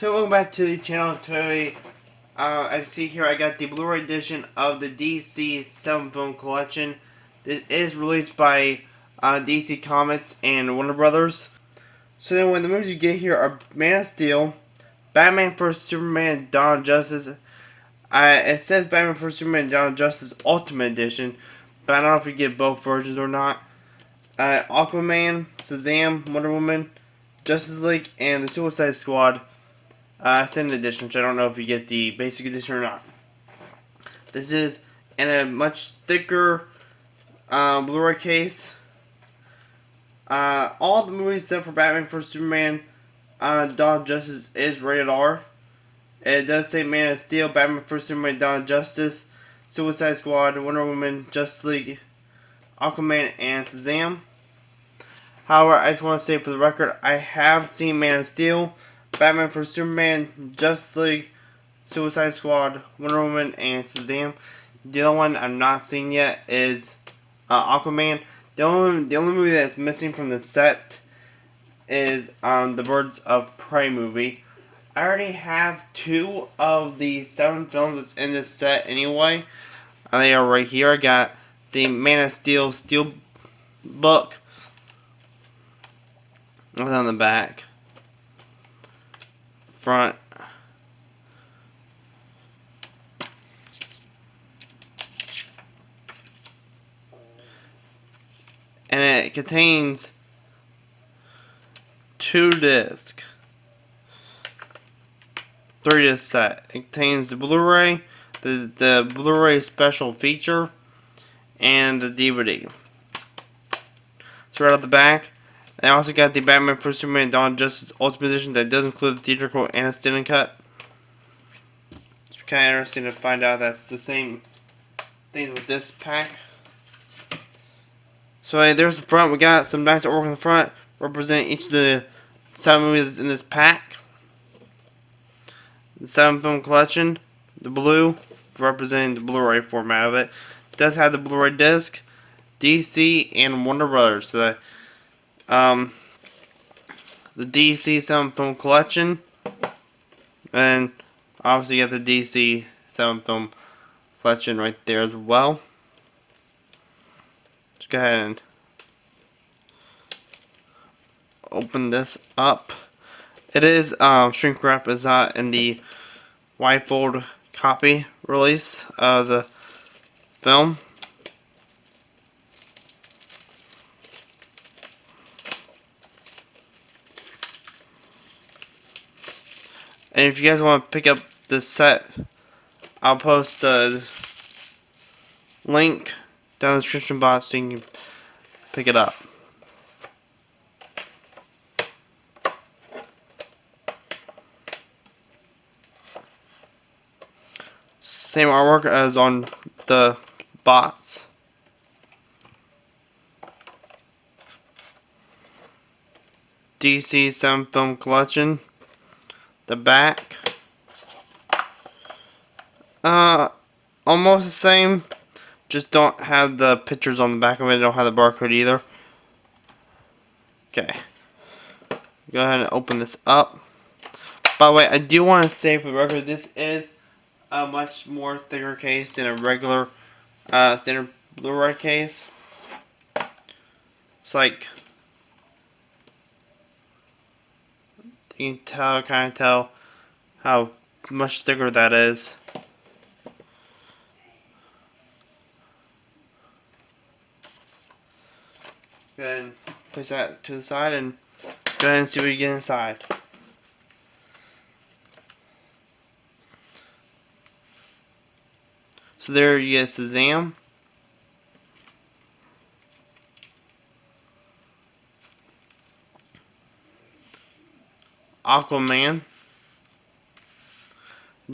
So welcome back to the channel today. Uh, I see here I got the Blu-ray edition of the DC 7 film collection. This is released by uh, DC Comics and Warner Brothers. So then when the movies you get here are Man of Steel, Batman vs Superman, Dawn of Justice. Uh, it says Batman vs Superman, Dawn of Justice Ultimate Edition, but I don't know if you get both versions or not. Uh, Aquaman, Shazam, Wonder Woman, Justice League, and the Suicide Squad uh, Extended Edition, which I don't know if you get the basic edition or not. This is in a much thicker uh, Blu-ray case. Uh, all the movies except for Batman vs Superman, uh, Dawn of Justice is rated R. It does say Man of Steel, Batman vs Superman, Dawn of Justice, Suicide Squad, Wonder Woman, Justice League, Aquaman, and Shazam. However, I just want to say for the record, I have seen Man of Steel. Batman for Superman, Justice League, Suicide Squad, Wonder Woman, and Shazam. The other one I've not seen yet is uh, Aquaman. The only the only movie that's missing from the set is um, the Birds of Prey movie. I already have two of the seven films that's in this set anyway. And they are right here. I got the Man of Steel Steel book. On the back? Front. And it contains two discs three disc set it contains the Blu-ray the, the Blu-ray special feature and the DVD so right off the back I also got the Batman vs Superman Dawn Justice Ultimate Edition that does include the theatrical and a extended cut. It's kind of interesting to find out that's the same things with this pack. So hey, there's the front. We got some nice artwork in the front representing each of the seven movies in this pack. The seven film collection, the blue representing the Blu-ray format of it. it does have the Blu-ray disc, DC and Warner Brothers. So um, the DC 7 film collection, and obviously you have the DC 7 film collection right there as well. Let's go ahead and open this up. It is um, shrink wrap is not in the wide fold copy release of the film. And if you guys want to pick up the set, I'll post a link down in the description box so you can pick it up. Same artwork as on the box. DC 7 Film Collection the back. Uh, almost the same. Just don't have the pictures on the back of it. Don't have the barcode either. Okay. Go ahead and open this up. By the way, I do want to say for the record, this is a much more thicker case than a regular uh, standard Blu-ray case. It's like You can tell, kind of tell how much thicker that is. Go ahead and place that to the side and go ahead and see what you get inside. So there you get Shazam. Aquaman.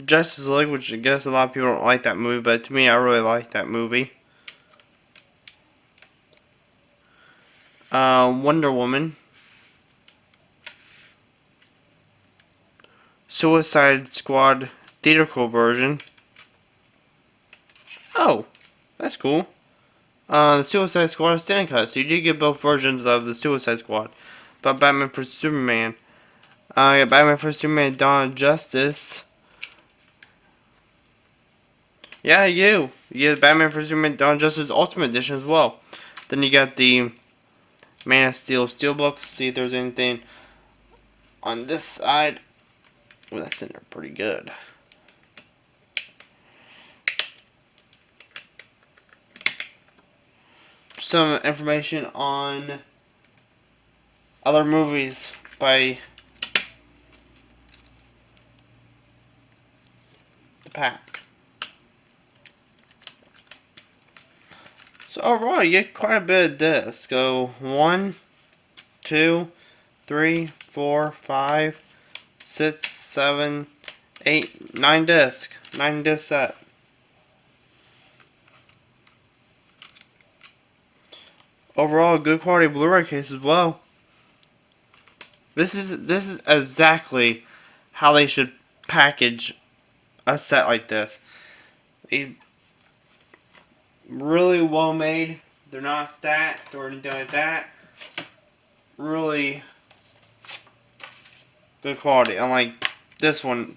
Justice League, which I guess a lot of people don't like that movie, but to me, I really like that movie. Uh, Wonder Woman. Suicide Squad theatrical version. Oh, that's cool. Uh, the Suicide Squad extended cut. So you did get both versions of the Suicide Squad. But Batman for Superman I got Batman vs Superman Dawn of Justice. Yeah, you. You get Batman vs Superman Dawn of Justice Ultimate Edition as well. Then you got the Man of Steel Steelbook. See if there's anything on this side. Well, that's in there pretty good. Some information on other movies by pack. So overall, you get quite a bit of discs. Go one, two, three, four, five, six, seven, eight, nine disc, nine disc set. Overall, good quality Blu-ray case as well. This is this is exactly how they should package a set like this. They really well made. They're not stacked or anything like that. Really good quality. Unlike this one.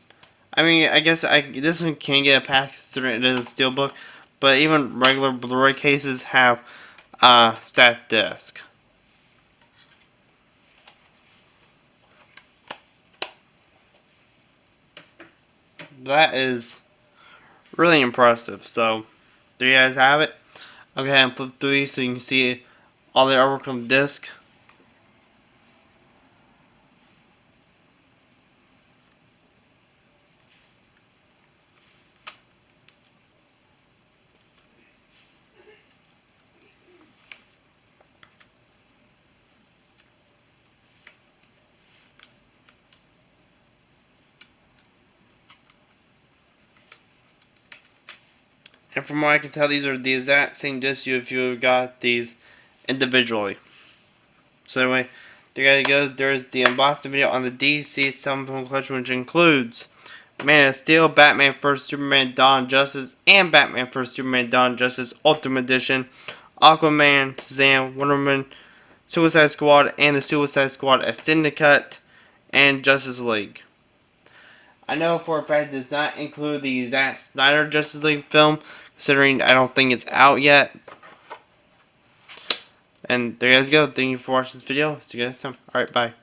I mean, I guess I this one can get a pack considering it is a steelbook, but even regular Blu-ray cases have a stacked disc. That is really impressive. So, there you guys have it. And flip these so you can see all the artwork on the disc. And from what I can tell, these are the exact same discs you if you got these individually. So anyway, there you goes. There's the unboxing video on the DC 7 film collection, which includes Man of Steel, Batman vs Superman Dawn Justice, and Batman vs Superman Dawn Justice Ultimate Edition, Aquaman, Shazam, Wonder Woman, Suicide Squad, and the Suicide Squad Extended Cut, and Justice League. I know for a fact it does not include the Zack Snyder Justice League film, considering I don't think it's out yet. And there you guys go. Thank you for watching this video. See you guys next time. Alright, bye.